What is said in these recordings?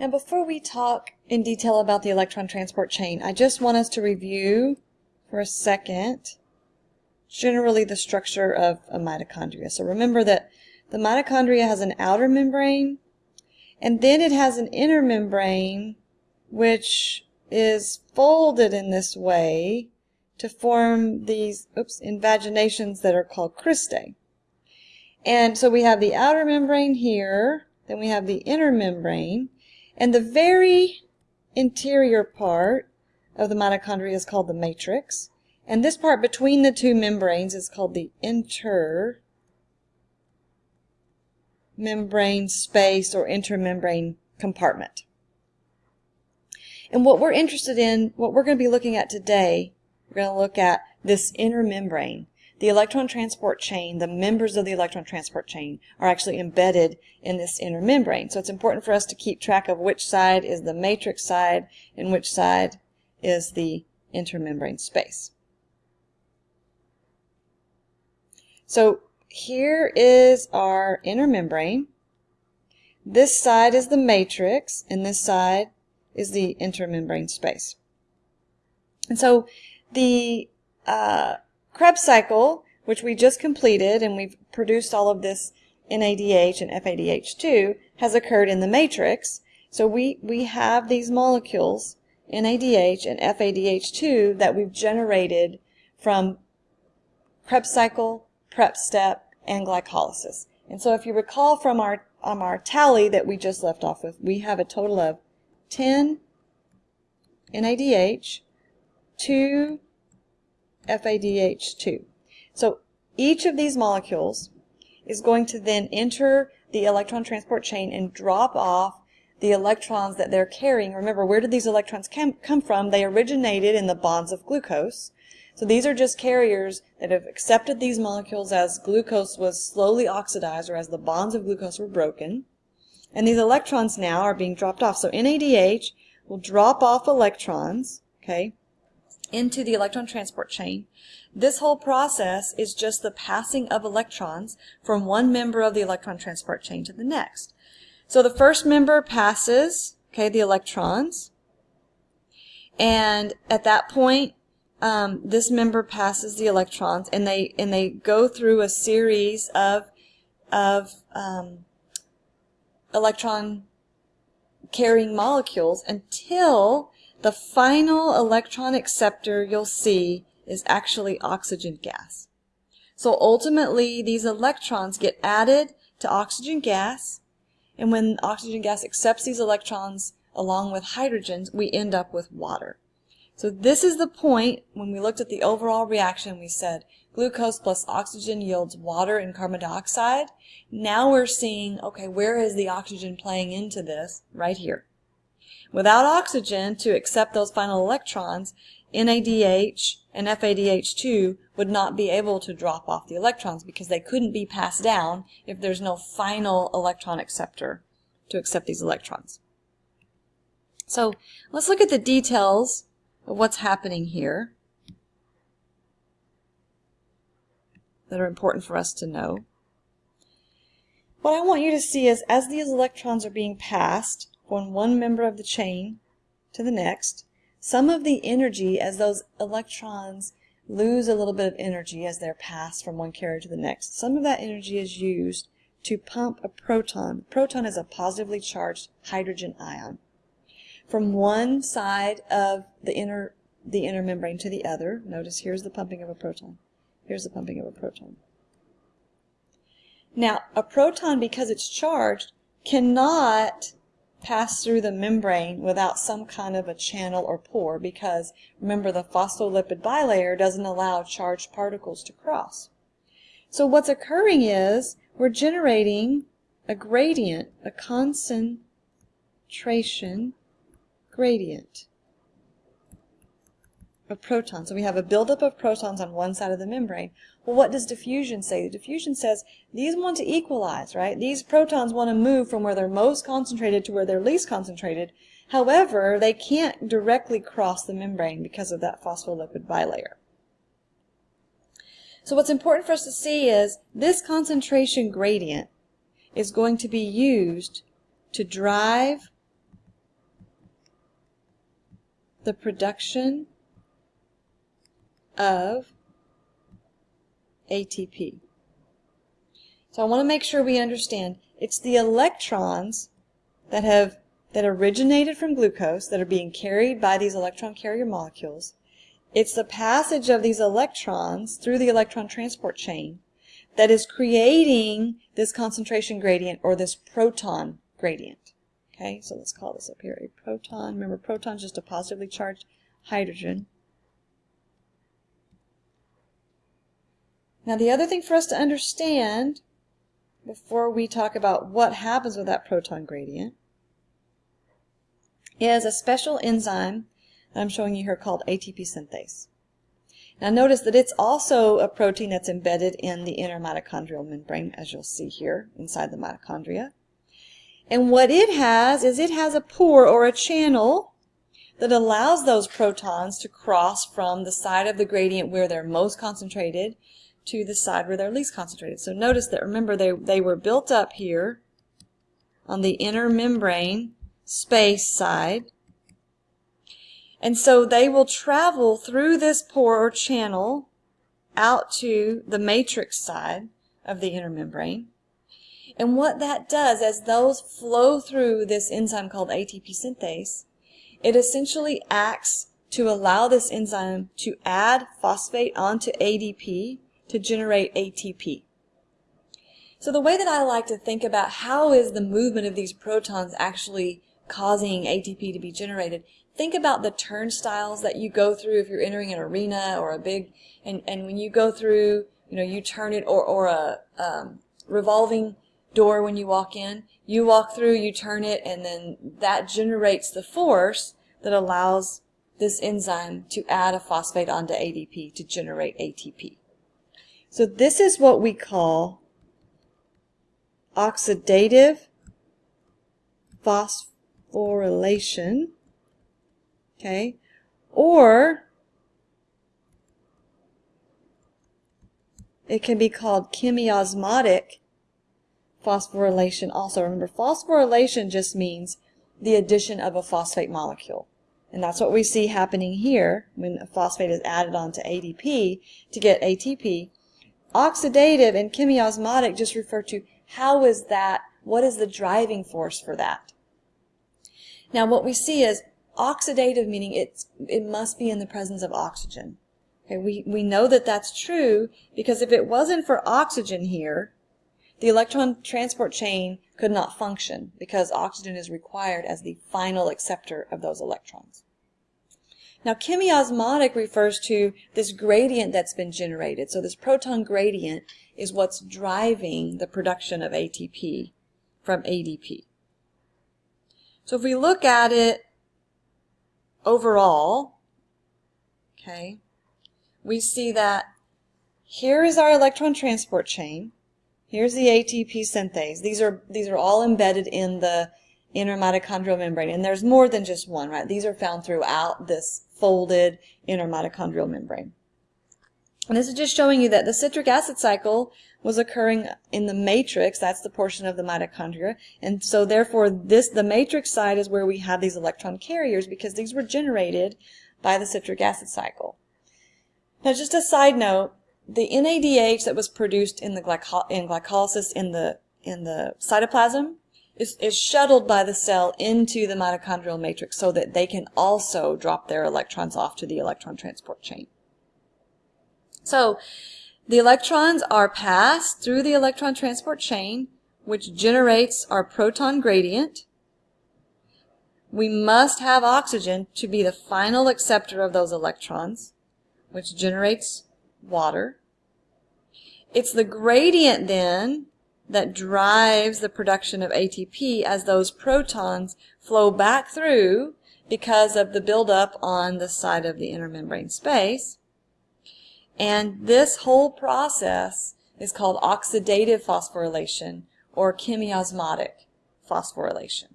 Now before we talk in detail about the electron transport chain, I just want us to review for a second generally the structure of a mitochondria. So remember that the mitochondria has an outer membrane and then it has an inner membrane which is folded in this way to form these oops, invaginations that are called cristae. And so we have the outer membrane here, then we have the inner membrane, and the very interior part of the mitochondria is called the matrix. And this part between the two membranes is called the inter membrane space or intermembrane compartment. And what we're interested in, what we're going to be looking at today, we're going to look at this inner membrane. The electron transport chain, the members of the electron transport chain are actually embedded in this inner membrane. So it's important for us to keep track of which side is the matrix side and which side is the intermembrane space. So here is our inner membrane. This side is the matrix, and this side is the intermembrane space. And so the uh, Krebs cycle, which we just completed, and we've produced all of this NADH and FADH2, has occurred in the matrix. So we, we have these molecules, NADH and FADH2, that we've generated from Krebs cycle, prep step, and glycolysis. And so if you recall from our, um, our tally that we just left off with, we have a total of 10 NADH, 2 FADH2. So each of these molecules is going to then enter the electron transport chain and drop off the electrons that they're carrying. Remember, where did these electrons come from? They originated in the bonds of glucose. So these are just carriers that have accepted these molecules as glucose was slowly oxidized or as the bonds of glucose were broken. And these electrons now are being dropped off. So NADH will drop off electrons, okay, into the electron transport chain. This whole process is just the passing of electrons from one member of the electron transport chain to the next. So the first member passes, okay, the electrons. And at that point, um, this member passes the electrons and they and they go through a series of of um, electron carrying molecules until the final electron acceptor you'll see is actually oxygen gas. So ultimately these electrons get added to oxygen gas and when oxygen gas accepts these electrons along with hydrogens we end up with water. So this is the point when we looked at the overall reaction, we said glucose plus oxygen yields water and carbon dioxide. Now we're seeing, okay, where is the oxygen playing into this? Right here. Without oxygen to accept those final electrons, NADH and FADH2 would not be able to drop off the electrons because they couldn't be passed down if there's no final electron acceptor to accept these electrons. So let's look at the details of what's happening here that are important for us to know. What I want you to see is as these electrons are being passed from one member of the chain to the next, some of the energy as those electrons lose a little bit of energy as they're passed from one carrier to the next. Some of that energy is used to pump a proton. proton is a positively charged hydrogen ion from one side of the inner the inner membrane to the other. Notice here's the pumping of a proton. Here's the pumping of a proton. Now, a proton, because it's charged, cannot pass through the membrane without some kind of a channel or pore because, remember, the phospholipid bilayer doesn't allow charged particles to cross. So what's occurring is we're generating a gradient, a concentration gradient of protons. So we have a buildup of protons on one side of the membrane. Well, what does diffusion say? Diffusion says these want to equalize, right? These protons want to move from where they're most concentrated to where they're least concentrated. However, they can't directly cross the membrane because of that phospholipid bilayer. So what's important for us to see is this concentration gradient is going to be used to drive the production of ATP. So I want to make sure we understand it's the electrons that have that originated from glucose that are being carried by these electron carrier molecules. It's the passage of these electrons through the electron transport chain that is creating this concentration gradient or this proton gradient. Okay, so let's call this up here a proton. Remember, proton is just a positively charged hydrogen. Now the other thing for us to understand before we talk about what happens with that proton gradient is a special enzyme that I'm showing you here called ATP synthase. Now notice that it's also a protein that's embedded in the inner mitochondrial membrane, as you'll see here inside the mitochondria. And what it has is it has a pore or a channel that allows those protons to cross from the side of the gradient where they're most concentrated to the side where they're least concentrated. So notice that, remember, they, they were built up here on the inner membrane space side. And so they will travel through this pore or channel out to the matrix side of the inner membrane. And what that does, as those flow through this enzyme called ATP synthase, it essentially acts to allow this enzyme to add phosphate onto ADP to generate ATP. So the way that I like to think about how is the movement of these protons actually causing ATP to be generated, think about the turnstiles that you go through if you're entering an arena or a big, and, and when you go through, you know, you turn it, or, or a um, revolving door when you walk in, you walk through, you turn it, and then that generates the force that allows this enzyme to add a phosphate onto ADP to generate ATP. So this is what we call oxidative phosphorylation, okay, or it can be called chemiosmotic phosphorylation also. Remember, phosphorylation just means the addition of a phosphate molecule. And that's what we see happening here when a phosphate is added onto ADP to get ATP. Oxidative and chemiosmotic just refer to how is that, what is the driving force for that. Now what we see is oxidative meaning it's, it must be in the presence of oxygen. Okay, we, we know that that's true because if it wasn't for oxygen here, the electron transport chain could not function because oxygen is required as the final acceptor of those electrons. Now, chemiosmotic refers to this gradient that's been generated. So this proton gradient is what's driving the production of ATP from ADP. So if we look at it overall, okay, we see that here is our electron transport chain. Here's the ATP synthase. These are, these are all embedded in the inner mitochondrial membrane. And there's more than just one, right? These are found throughout this folded inner mitochondrial membrane. And this is just showing you that the citric acid cycle was occurring in the matrix, that's the portion of the mitochondria, and so therefore this the matrix side is where we have these electron carriers because these were generated by the citric acid cycle. Now just a side note, the NADH that was produced in the glyco in glycolysis in the in the cytoplasm is, is shuttled by the cell into the mitochondrial matrix so that they can also drop their electrons off to the electron transport chain. So the electrons are passed through the electron transport chain, which generates our proton gradient. We must have oxygen to be the final acceptor of those electrons, which generates water. It's the gradient then that drives the production of ATP as those protons flow back through because of the buildup on the side of the inner membrane space. And this whole process is called oxidative phosphorylation or chemiosmotic phosphorylation.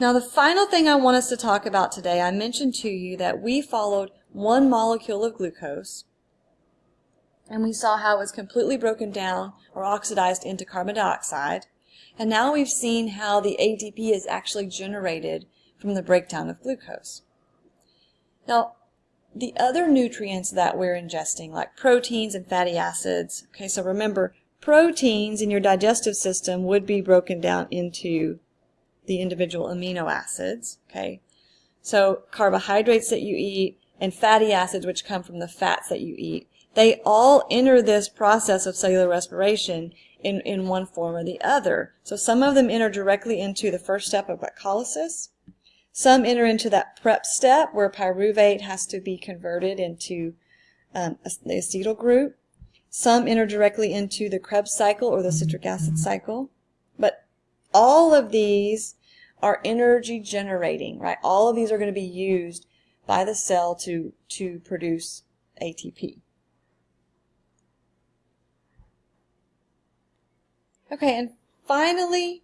Now the final thing I want us to talk about today, I mentioned to you that we followed one molecule of glucose and we saw how it was completely broken down or oxidized into carbon dioxide. And now we've seen how the ATP is actually generated from the breakdown of glucose. Now, the other nutrients that we're ingesting, like proteins and fatty acids, okay, so remember, proteins in your digestive system would be broken down into the individual amino acids, okay? So carbohydrates that you eat and fatty acids, which come from the fats that you eat, they all enter this process of cellular respiration in, in one form or the other. So some of them enter directly into the first step of glycolysis. Some enter into that prep step where pyruvate has to be converted into um, the acetyl group. Some enter directly into the Krebs cycle or the citric acid cycle. But all of these are energy generating, right? All of these are going to be used by the cell to, to produce ATP. Okay, and finally,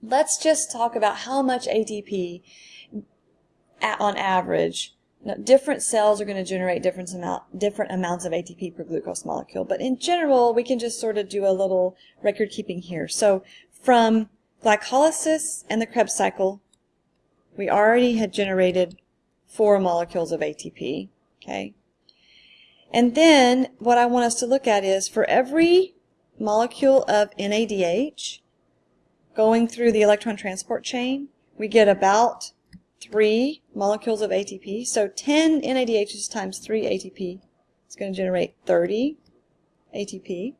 let's just talk about how much ATP on average. Now, different cells are going to generate different, amount, different amounts of ATP per glucose molecule, but in general, we can just sort of do a little record keeping here. So from glycolysis and the Krebs cycle, we already had generated four molecules of ATP, okay? And then what I want us to look at is for every molecule of NADH going through the electron transport chain, we get about 3 molecules of ATP. So 10 NADHs times 3 ATP is going to generate 30 ATP.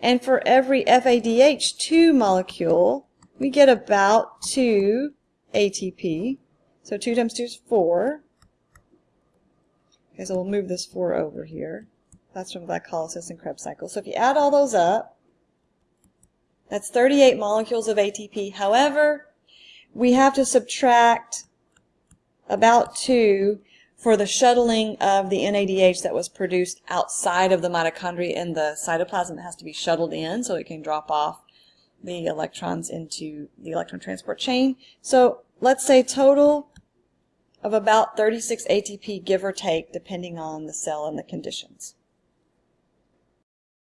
And for every FADH2 molecule, we get about 2 ATP. So 2 times 2 is 4. Okay, so we'll move this 4 over here. That's from glycolysis and Krebs cycle. So if you add all those up, that's 38 molecules of ATP. However, we have to subtract about 2 for the shuttling of the NADH that was produced outside of the mitochondria in the cytoplasm. It has to be shuttled in so it can drop off the electrons into the electron transport chain. So let's say total of about 36 ATP, give or take, depending on the cell and the conditions.